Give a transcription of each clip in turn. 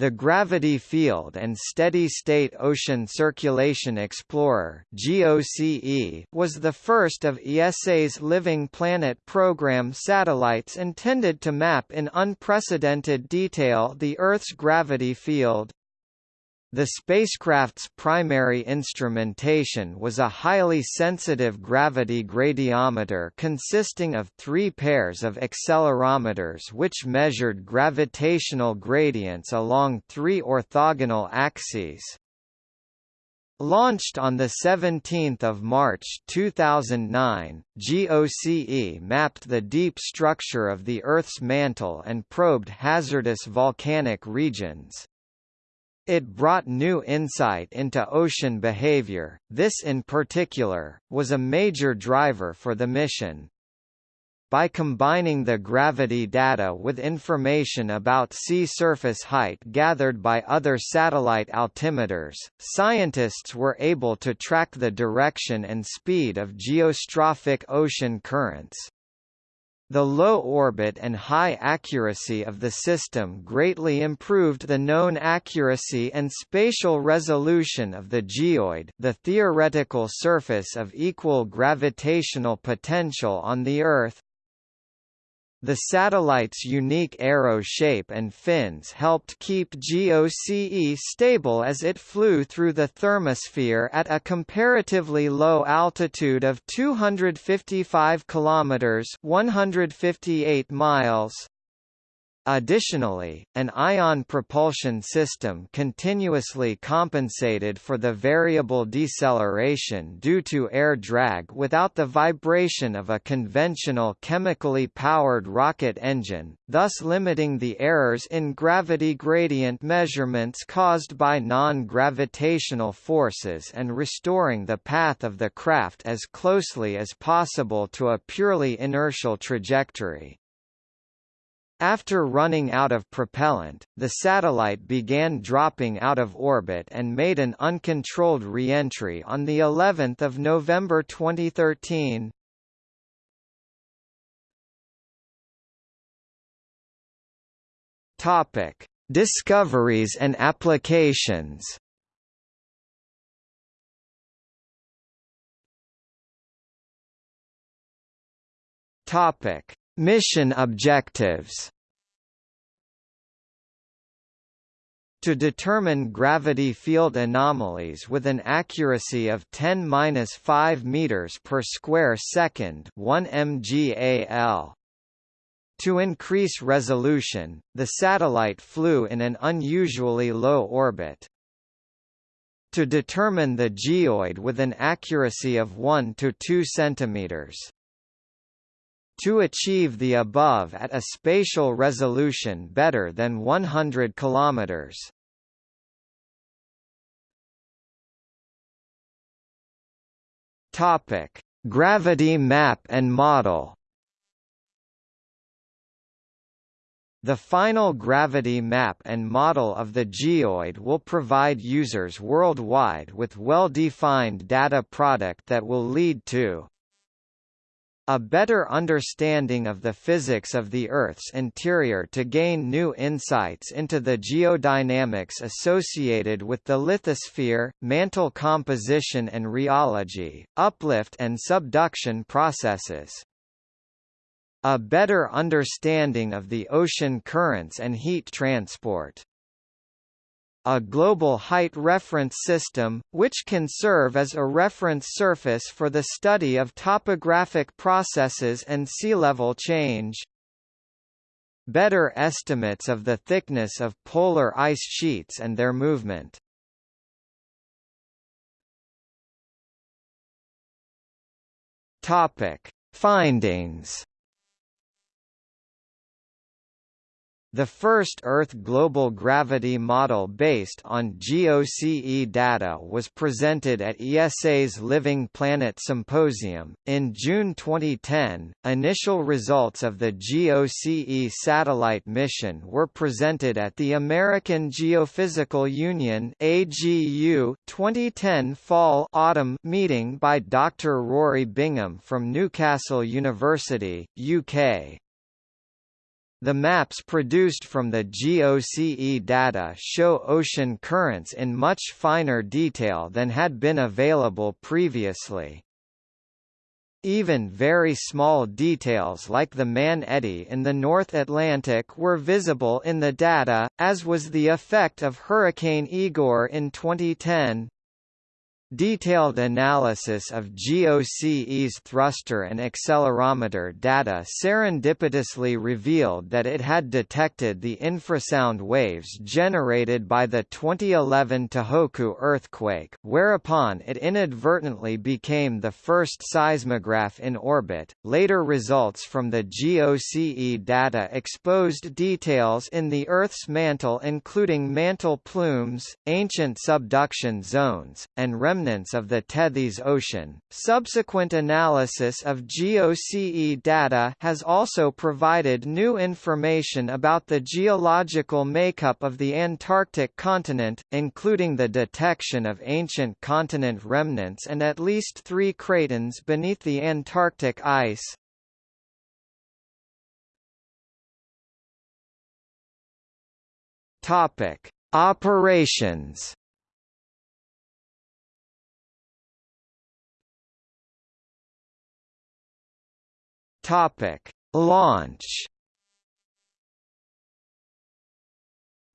The Gravity Field and Steady-State Ocean Circulation Explorer (GOCE) was the first of ESA's Living Planet program satellites intended to map in unprecedented detail the Earth's gravity field. The spacecraft's primary instrumentation was a highly sensitive gravity gradiometer consisting of three pairs of accelerometers which measured gravitational gradients along three orthogonal axes. Launched on 17 March 2009, GOCE mapped the deep structure of the Earth's mantle and probed hazardous volcanic regions. It brought new insight into ocean behavior, this in particular, was a major driver for the mission. By combining the gravity data with information about sea surface height gathered by other satellite altimeters, scientists were able to track the direction and speed of geostrophic ocean currents. The low orbit and high accuracy of the system greatly improved the known accuracy and spatial resolution of the geoid the theoretical surface of equal gravitational potential on the Earth, the satellite's unique arrow shape and fins helped keep GOCE stable as it flew through the thermosphere at a comparatively low altitude of 255 kilometers (158 miles). Additionally, an ion propulsion system continuously compensated for the variable deceleration due to air drag without the vibration of a conventional chemically powered rocket engine, thus limiting the errors in gravity gradient measurements caused by non-gravitational forces and restoring the path of the craft as closely as possible to a purely inertial trajectory. After running out of propellant, the satellite began dropping out of orbit and made an uncontrolled re-entry on the 11th of November 2013. Topic: Discoveries and applications. Topic: Mission objectives To determine gravity field anomalies with an accuracy of 10-5 meters per square second, 1 mgal. To increase resolution, the satellite flew in an unusually low orbit. To determine the geoid with an accuracy of 1 to 2 centimeters to achieve the above at a spatial resolution better than 100 km. Topic: Gravity map and model. The final gravity map and model of the geoid will provide users worldwide with well-defined data product that will lead to a better understanding of the physics of the Earth's interior to gain new insights into the geodynamics associated with the lithosphere, mantle composition and rheology, uplift and subduction processes. A better understanding of the ocean currents and heat transport a global height reference system, which can serve as a reference surface for the study of topographic processes and sea level change. Better estimates of the thickness of polar ice sheets and their movement. Topic: Findings The first Earth global gravity model based on GOCE data was presented at ESA's Living Planet Symposium. In June 2010, initial results of the GOCE satellite mission were presented at the American Geophysical Union AGU 2010 Fall Autumn meeting by Dr. Rory Bingham from Newcastle University, UK. The maps produced from the GOCE data show ocean currents in much finer detail than had been available previously. Even very small details like the Mann Eddy in the North Atlantic were visible in the data, as was the effect of Hurricane Igor in 2010. Detailed analysis of GOCE's thruster and accelerometer data serendipitously revealed that it had detected the infrasound waves generated by the 2011 Tohoku earthquake, whereupon it inadvertently became the first seismograph in orbit. Later results from the GOCE data exposed details in the Earth's mantle including mantle plumes, ancient subduction zones, and remnants remnants of the Tethys Ocean. Subsequent analysis of GOCE data has also provided new information about the geological makeup of the Antarctic continent, including the detection of ancient continent remnants and at least three cratons beneath the Antarctic ice. Topic: Operations Topic: Launch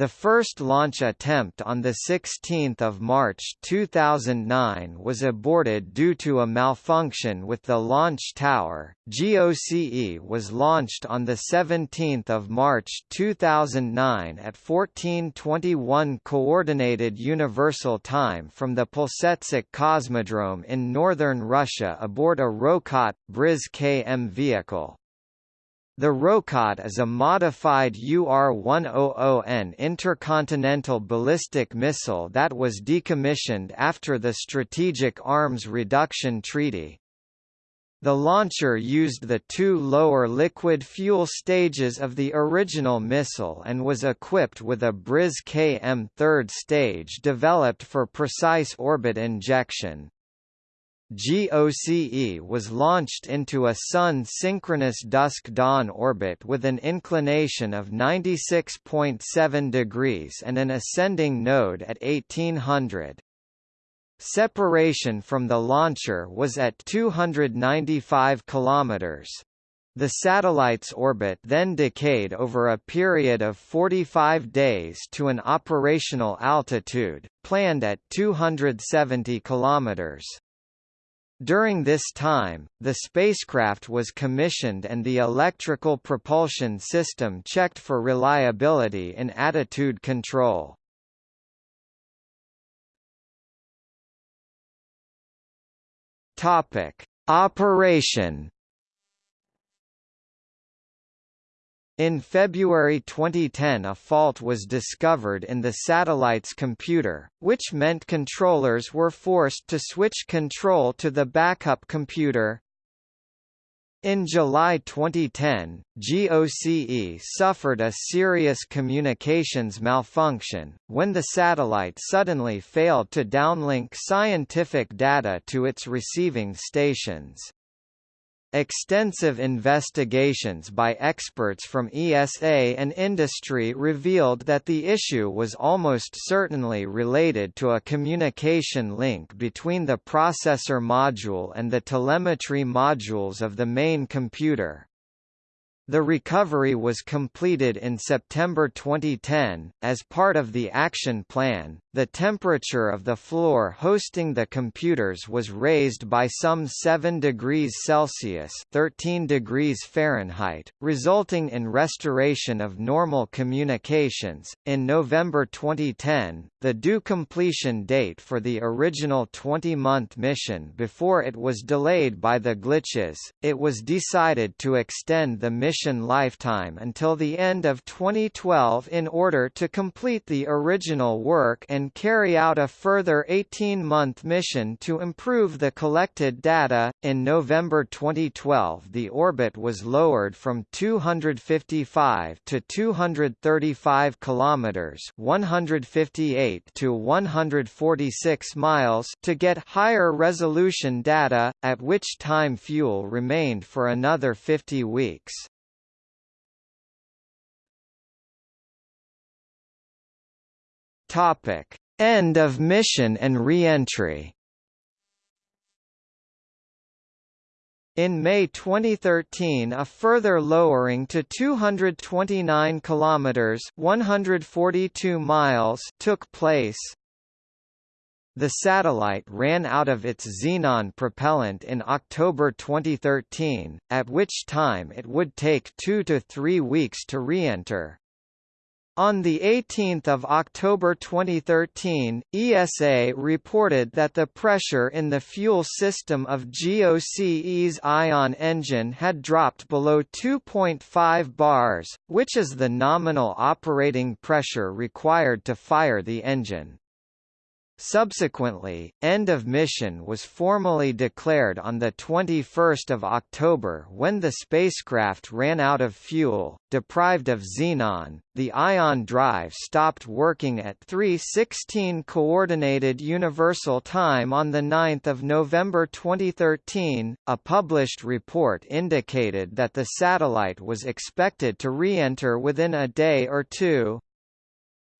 The first launch attempt on 16 March 2009 was aborted due to a malfunction with the launch tower. GOCE was launched on 17 March 2009 at 1421 Coordinated Universal Time from the Plesetsk Cosmodrome in northern Russia aboard a Rokot Briz-KM vehicle. The Rokot is a modified UR-100N intercontinental ballistic missile that was decommissioned after the Strategic Arms Reduction Treaty. The launcher used the two lower liquid fuel stages of the original missile and was equipped with a Briz-KM third stage developed for precise orbit injection. GOCE was launched into a Sun-synchronous dusk-dawn orbit with an inclination of 96.7 degrees and an ascending node at 1800. Separation from the launcher was at 295 km. The satellite's orbit then decayed over a period of 45 days to an operational altitude, planned at 270 kilometers. During this time, the spacecraft was commissioned and the electrical propulsion system checked for reliability in attitude control. Topic: Operation In February 2010 a fault was discovered in the satellite's computer, which meant controllers were forced to switch control to the backup computer. In July 2010, GOCE suffered a serious communications malfunction, when the satellite suddenly failed to downlink scientific data to its receiving stations. Extensive investigations by experts from ESA and industry revealed that the issue was almost certainly related to a communication link between the processor module and the telemetry modules of the main computer. The recovery was completed in September 2010. As part of the action plan, the temperature of the floor hosting the computers was raised by some 7 degrees Celsius (13 degrees Fahrenheit), resulting in restoration of normal communications. In November 2010, the due completion date for the original 20-month mission before it was delayed by the glitches, it was decided to extend the mission lifetime until the end of 2012 in order to complete the original work and carry out a further 18-month mission to improve the collected data. In November 2012, the orbit was lowered from 255 to 235 kilometers, 158 to 146 miles to get higher resolution data, at which time fuel remained for another 50 weeks. Topic: End of mission and re-entry. In May 2013 a further lowering to 229 kilometers 142 miles took place. The satellite ran out of its xenon propellant in October 2013, at which time it would take 2 to 3 weeks to re-enter. On 18 October 2013, ESA reported that the pressure in the fuel system of GOCE's Ion engine had dropped below 2.5 bars, which is the nominal operating pressure required to fire the engine. Subsequently, end of mission was formally declared on 21 October when the spacecraft ran out of fuel, deprived of xenon. The ion drive stopped working at 3:16 coordinated universal time on the 9th of November 2013. A published report indicated that the satellite was expected to re-enter within a day or two,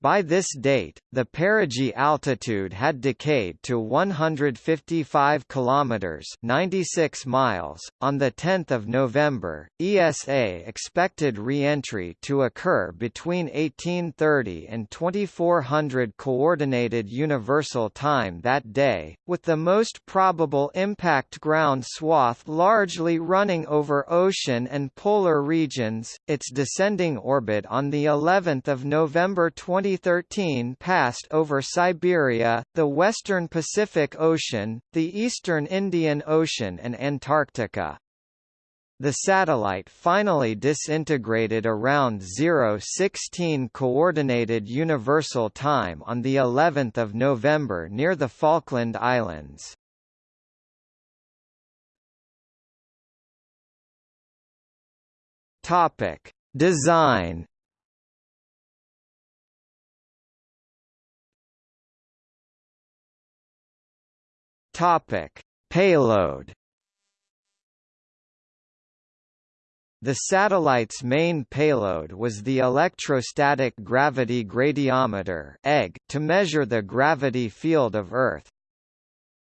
by this date, the perigee altitude had decayed to 155 kilometers (96 miles). On the 10th of November, ESA expected re-entry to occur between 1830 and 2400 coordinated universal time that day, with the most probable impact ground swath largely running over ocean and polar regions. Its descending orbit on the 11th of November 20 2013 passed over Siberia, the western Pacific Ocean, the eastern Indian Ocean and Antarctica. The satellite finally disintegrated around 016 coordinated universal time on the 11th of November near the Falkland Islands. Topic: Design Topic: Payload. The satellite's main payload was the electrostatic gravity gradiometer to measure the gravity field of Earth.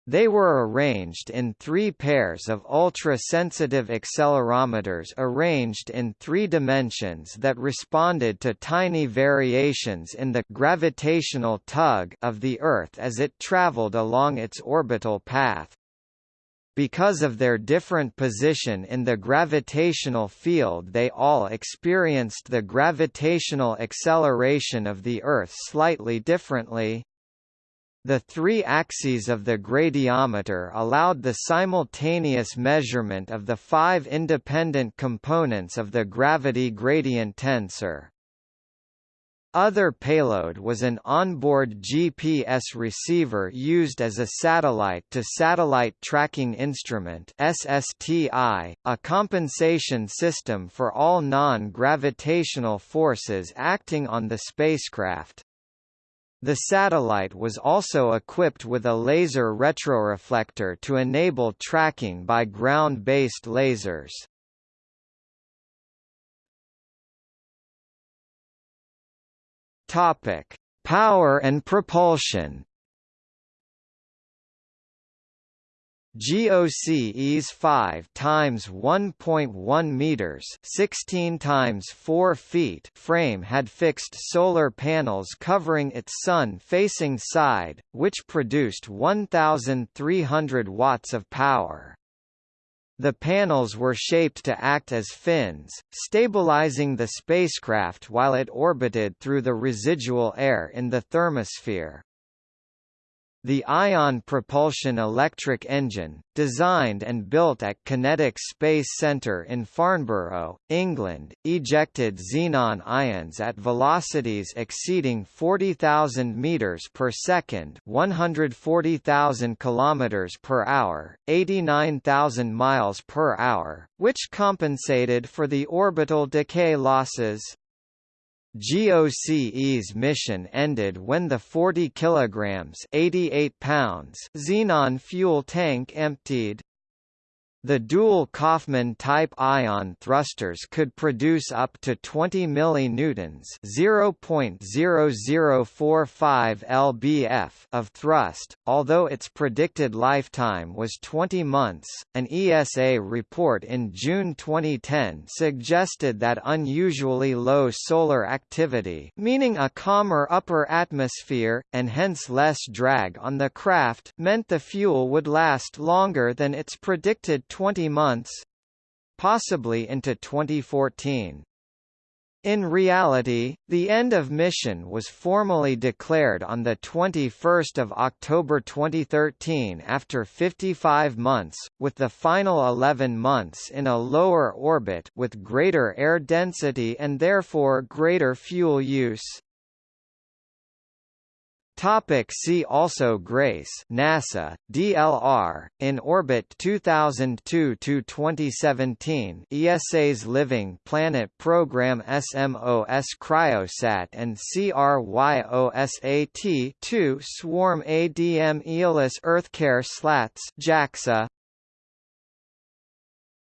They were arranged in three pairs of ultra-sensitive accelerometers arranged in three dimensions that responded to tiny variations in the gravitational tug of the Earth as it traveled along its orbital path. Because of their different position in the gravitational field they all experienced the gravitational acceleration of the Earth slightly differently. The three axes of the gradiometer allowed the simultaneous measurement of the five independent components of the gravity gradient tensor. Other payload was an onboard GPS receiver used as a satellite-to-satellite -satellite tracking instrument SSTI, a compensation system for all non-gravitational forces acting on the spacecraft. The satellite was also equipped with a laser retroreflector to enable tracking by ground-based lasers. Topic: Power and propulsion. GOCE's 5 times 1.1 meters, 16 times 4 feet frame had fixed solar panels covering its sun-facing side, which produced 1,300 watts of power. The panels were shaped to act as fins, stabilizing the spacecraft while it orbited through the residual air in the thermosphere. The ion propulsion electric engine, designed and built at QinetiQ Space Centre in Farnborough, England, ejected xenon ions at velocities exceeding 40,000 meters per second, 140,000 kilometers per hour, 89,000 miles per hour, which compensated for the orbital decay losses. GOCE's mission ended when the 40 kilograms 88 pounds xenon fuel tank emptied. The dual Kaufman-type ion thrusters could produce up to 20 millinewtons (0.0045 lbf) of thrust, although its predicted lifetime was 20 months. An ESA report in June 2010 suggested that unusually low solar activity, meaning a calmer upper atmosphere and hence less drag on the craft, meant the fuel would last longer than its predicted 20 months possibly into 2014. In reality, the end of mission was formally declared on 21 October 2013 after 55 months, with the final 11 months in a lower orbit with greater air density and therefore greater fuel use. Topic see also Grace NASA DLR in orbit 2002 to 2017 ESA's Living Planet Program SMOS Cryosat and CRYOSAT 2 Swarm ADM Aeolus Earthcare Slats JAXA